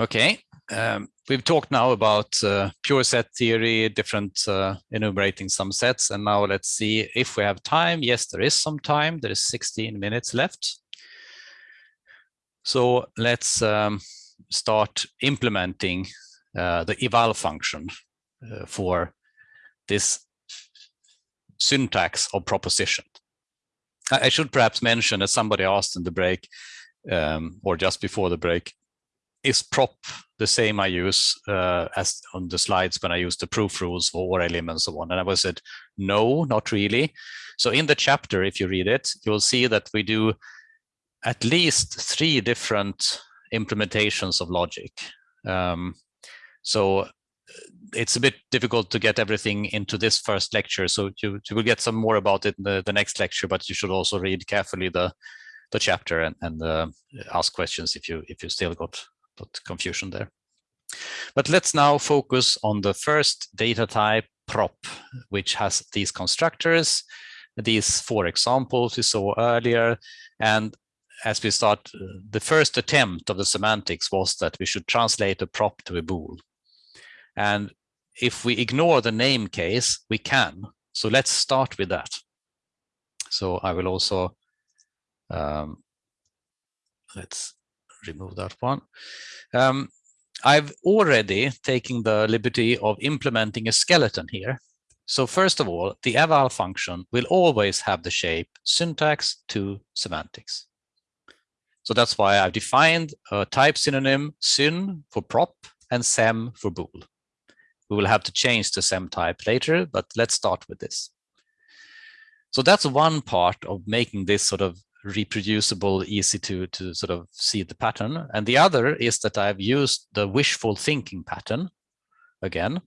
Okay, um, we've talked now about uh, pure set theory, different uh, enumerating some sets, and now let's see if we have time. Yes, there is some time. There is 16 minutes left. So let's um, start implementing uh, the eval function uh, for this syntax of proposition. I, I should perhaps mention, as somebody asked in the break, um, or just before the break, is prop the same I use uh, as on the slides when I use the proof rules for ORLM and so on? And I was said, no, not really. So in the chapter, if you read it, you'll see that we do at least three different implementations of logic. Um, so it's a bit difficult to get everything into this first lecture. So you, you will get some more about it in the, the next lecture, but you should also read carefully the the chapter and, and uh, ask questions if you if you still got, confusion there. But let's now focus on the first data type prop, which has these constructors, these four examples we saw earlier. And as we start, the first attempt of the semantics was that we should translate a prop to a bool. And if we ignore the name case, we can. So let's start with that. So I will also, um, let's remove that one. Um, I've already taken the liberty of implementing a skeleton here. So first of all, the eval function will always have the shape syntax to semantics. So that's why I've defined a type synonym syn for prop and sem for bool. We will have to change the SEM type later, but let's start with this. So that's one part of making this sort of reproducible, easy to, to sort of see the pattern. And the other is that I've used the wishful thinking pattern. Again,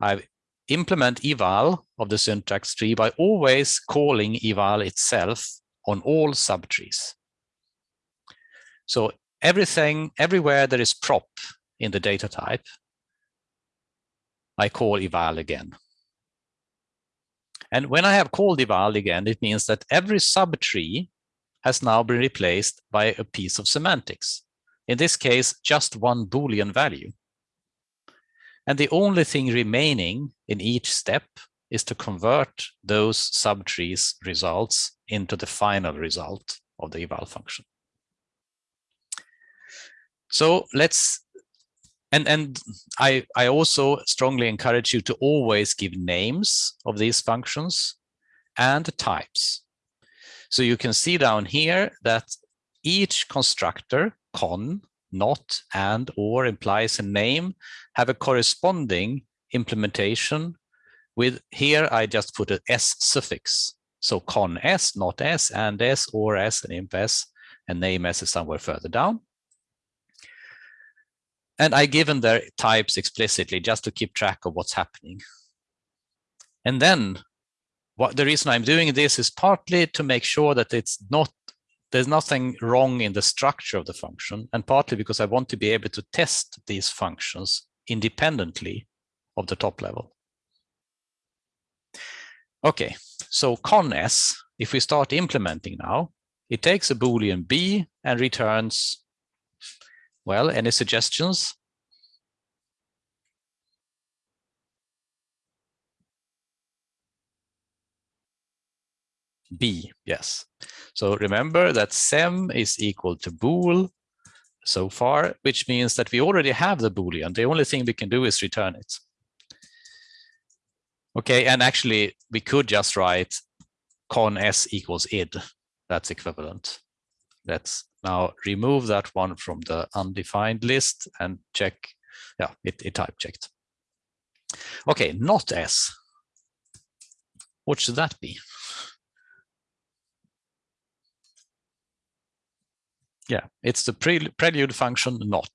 I implement eval of the syntax tree by always calling eval itself on all subtrees. So everything, everywhere there is prop in the data type, I call eval again. And when I have called eval again, it means that every subtree has now been replaced by a piece of semantics. In this case, just one Boolean value. And the only thing remaining in each step is to convert those subtrees results into the final result of the eval function. So let's and and I I also strongly encourage you to always give names of these functions and types. So you can see down here that each constructor con, not, and, or implies a name have a corresponding implementation with here I just put an s suffix. So con s, not s, and s, or s, and imp s, and name s is somewhere further down. And I given their types explicitly just to keep track of what's happening. And then what the reason I'm doing this is partly to make sure that it's not there's nothing wrong in the structure of the function and partly because I want to be able to test these functions independently of the top level. Okay, so cons, if we start implementing now, it takes a boolean b and returns well, any suggestions? B, yes. So remember that sem is equal to bool so far, which means that we already have the boolean. The only thing we can do is return it. Okay, and actually we could just write con s equals id. That's equivalent. Let's now remove that one from the undefined list and check. Yeah, it, it type checked. Okay, not S. What should that be? Yeah, it's the pre prelude function not.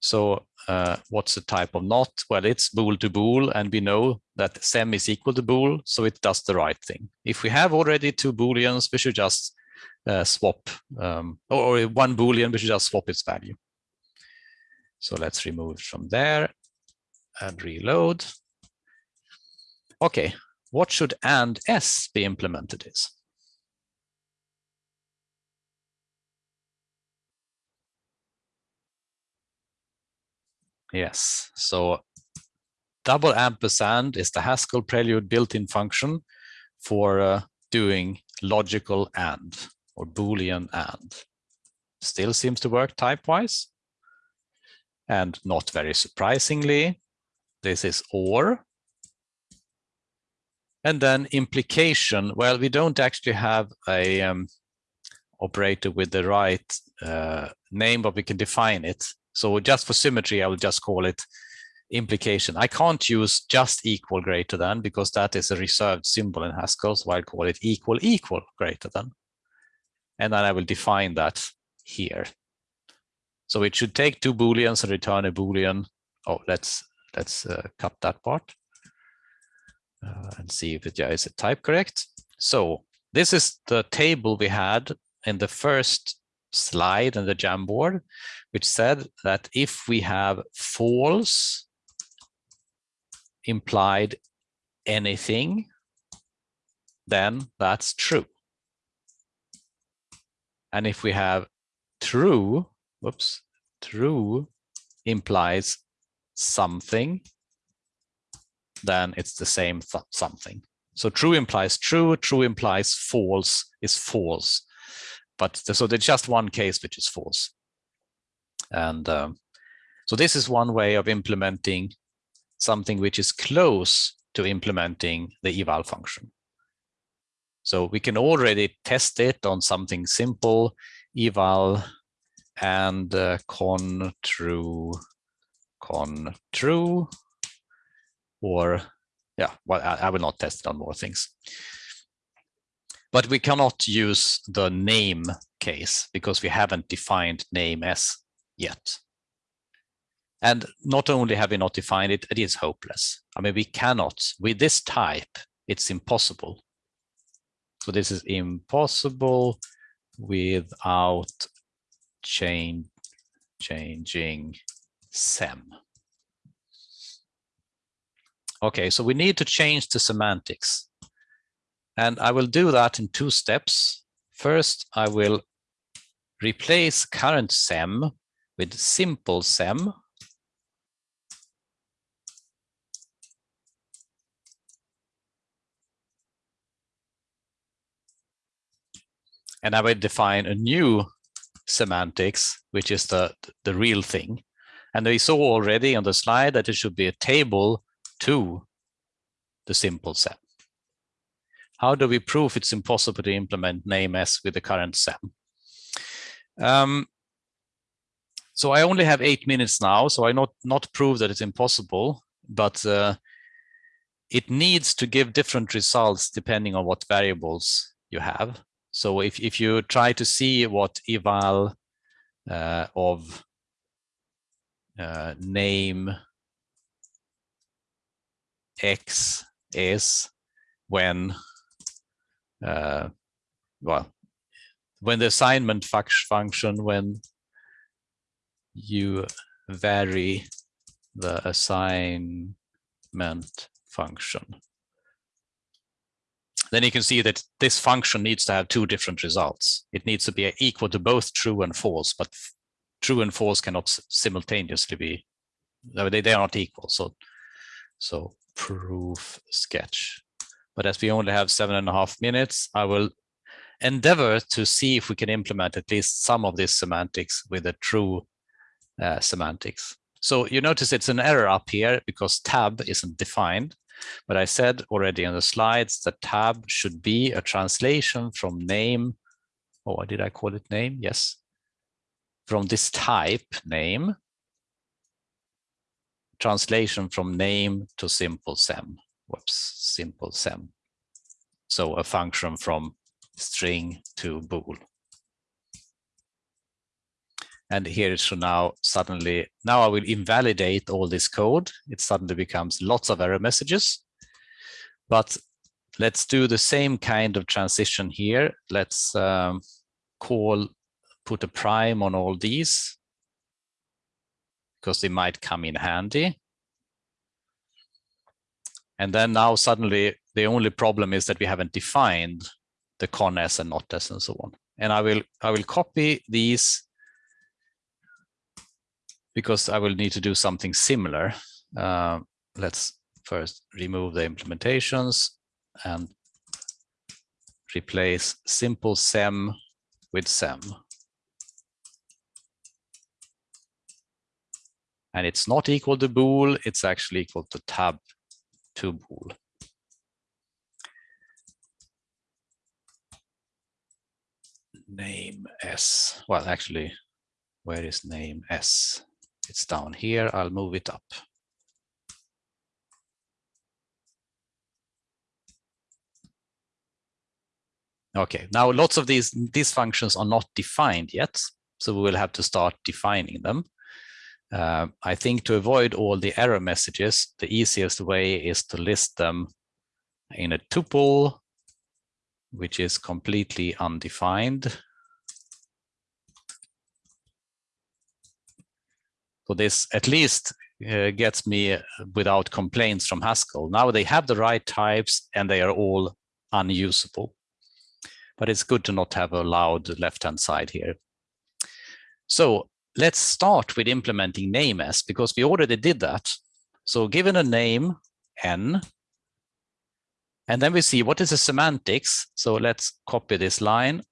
So uh, what's the type of not? Well, it's bool to bool, and we know that sem is equal to bool, so it does the right thing. If we have already two booleans, we should just uh, swap um, or, or, one boolean, we should just swap its value. So let's remove from there and reload. Okay, what should and s be implemented is? Yes, so double ampersand is the Haskell prelude built-in function for uh, doing logical and or Boolean and. Still seems to work type-wise. And not very surprisingly, this is OR. And then implication, well, we don't actually have a um, operator with the right uh, name, but we can define it. So just for symmetry, I will just call it implication. I can't use just equal greater than because that is a reserved symbol in Haskell. So I'll call it equal equal greater than. And then I will define that here. So it should take two booleans and return a boolean. Oh, let's let's uh, cut that part uh, and see if it yeah, is it type correct. So this is the table we had in the first slide in the Jamboard, which said that if we have false implied anything, then that's true. And if we have true, whoops, true implies something, then it's the same th something. So true implies true, true implies false is false. But so there's just one case which is false. And um, so this is one way of implementing something which is close to implementing the eval function. So we can already test it on something simple, eval and uh, con true, con true, or yeah, well, I, I will not test it on more things. But we cannot use the name case because we haven't defined name as yet. And not only have we not defined it, it is hopeless. I mean, we cannot, with this type, it's impossible. So this is impossible without change, changing SEM. Okay, so we need to change the semantics. And I will do that in two steps. First, I will replace current SEM with simple SEM. And I will define a new semantics, which is the, the real thing. And we saw already on the slide that it should be a table to the simple SEM. How do we prove it's impossible to implement name s with the current SEM? Um, so I only have eight minutes now, so I not not prove that it's impossible, but uh, it needs to give different results depending on what variables you have. So if, if you try to see what eval uh, of uh, name x is when, uh, well, when the assignment function, when you vary the assignment function then you can see that this function needs to have two different results. It needs to be equal to both true and false, but true and false cannot simultaneously be, they, they are not equal. So, so proof sketch. But as we only have seven and a half minutes, I will endeavor to see if we can implement at least some of this semantics with a true uh, semantics. So you notice it's an error up here because tab isn't defined. But I said already on the slides that tab should be a translation from name. Oh, did I call it name? Yes. From this type name. Translation from name to simple sem. Whoops, simple sem. So a function from string to bool. And here should now suddenly, now I will invalidate all this code. It suddenly becomes lots of error messages. But let's do the same kind of transition here. Let's um, call, put a prime on all these because they might come in handy. And then now suddenly the only problem is that we haven't defined the con s and not s and so on. And I will I will copy these because I will need to do something similar. Uh, let's first remove the implementations and replace simple sem with sem. And it's not equal to bool, it's actually equal to tab to bool. Name s, well, actually, where is name s? It's down here, I'll move it up. Okay, now lots of these, these functions are not defined yet, so we will have to start defining them. Uh, I think to avoid all the error messages, the easiest way is to list them in a tuple, which is completely undefined. So this at least uh, gets me without complaints from Haskell. Now they have the right types and they are all unusable but it's good to not have a loud left-hand side here. So let's start with implementing name s because we already did that. So given a name n, and then we see what is the semantics. So let's copy this line.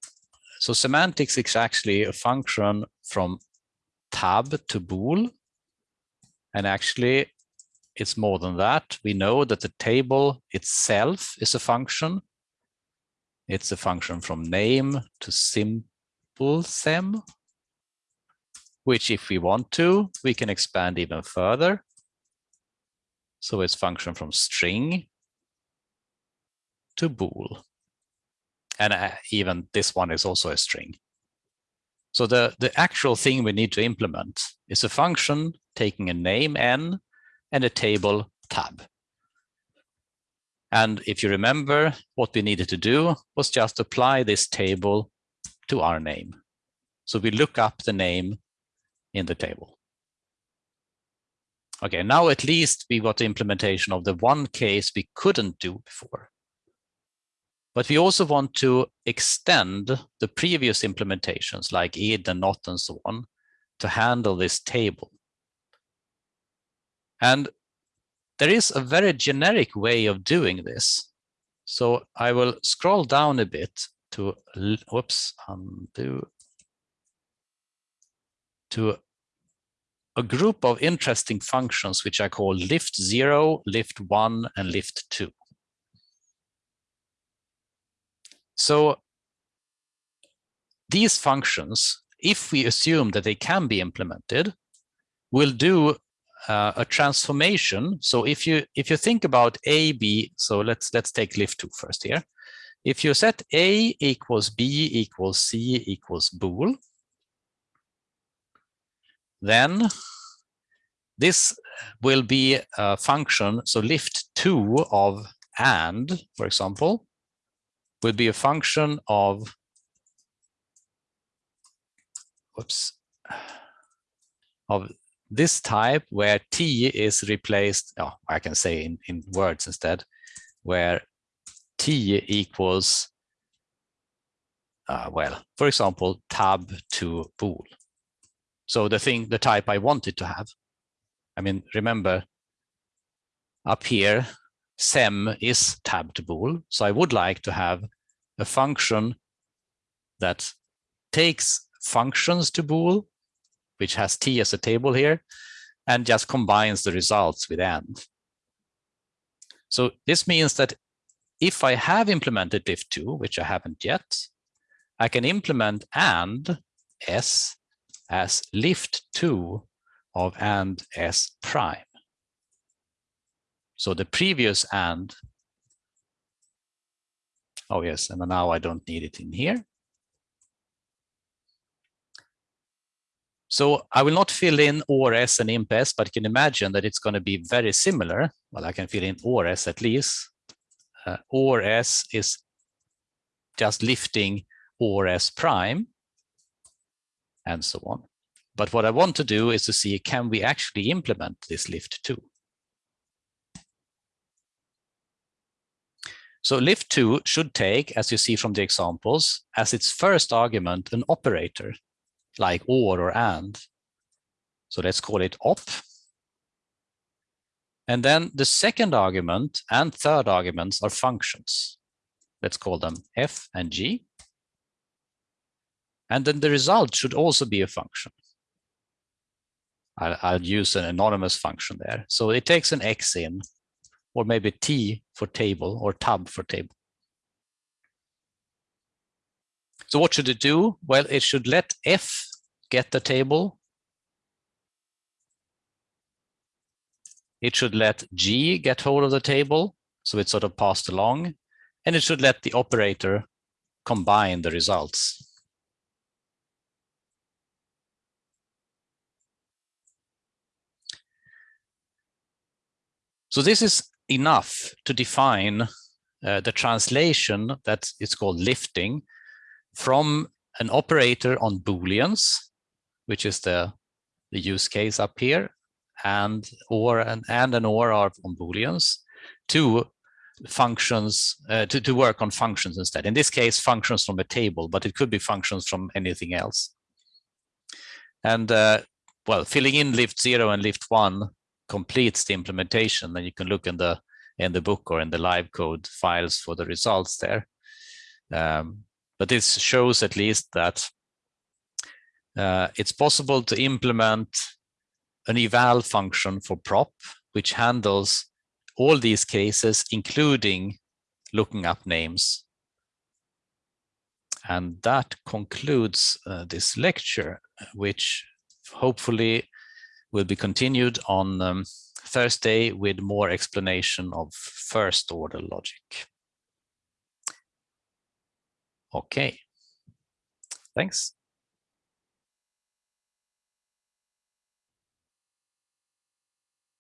So semantics is actually a function from tab to bool. And actually, it's more than that. We know that the table itself is a function. It's a function from name to simple sem, which if we want to, we can expand even further. So it's function from string to bool. And uh, even this one is also a string. So the, the actual thing we need to implement is a function taking a name n and a table tab. And if you remember, what we needed to do was just apply this table to our name. So we look up the name in the table. Okay, now at least we got the implementation of the one case we couldn't do before. But we also want to extend the previous implementations like id and not and so on to handle this table. And there is a very generic way of doing this. So I will scroll down a bit to, whoops, undo, to a group of interesting functions which I call lift zero, lift one, and lift two. So these functions, if we assume that they can be implemented, will do uh, a transformation. So if you if you think about A, B, so let's let's take lift two first here. If you set A equals B equals C equals bool, then this will be a function. So lift two of and, for example, will be a function of whoops of this type where t is replaced, oh, I can say in, in words instead, where t equals, uh, well, for example, tab to bool. So the thing, the type I wanted to have. I mean, remember up here, sem is tab to bool. So I would like to have a function that takes functions to bool which has t as a table here, and just combines the results with and. So this means that if I have implemented lift2, which I haven't yet, I can implement and s as lift2 of and s prime. So the previous and, oh yes, and now I don't need it in here. So I will not fill in ORS and IMP-S, but you can imagine that it's going to be very similar. Well, I can fill in ORS at least. Uh, ORS is just lifting ORS prime and so on. But what I want to do is to see, can we actually implement this lift two? So lift two should take, as you see from the examples, as its first argument, an operator like or or and. So let's call it op. And then the second argument and third arguments are functions. Let's call them f and g. And then the result should also be a function. I'll, I'll, use an anonymous function there. So it takes an x in, or maybe t for table, or tab for table. So what should it do? Well, it should let f get the table. It should let g get hold of the table, so it's sort of passed along, and it should let the operator combine the results. So this is enough to define uh, the translation that is called lifting from an operator on booleans, which is the, the use case up here, and or and, and an or are on booleans, to functions uh, to, to work on functions instead. In this case, functions from a table, but it could be functions from anything else. And uh, well, filling in lift zero and lift one completes the implementation. Then you can look in the in the book or in the live code files for the results there. Um, but this shows at least that uh, it's possible to implement an eval function for prop, which handles all these cases, including looking up names. And that concludes uh, this lecture, which hopefully will be continued on um, Thursday with more explanation of first order logic. Okay, thanks.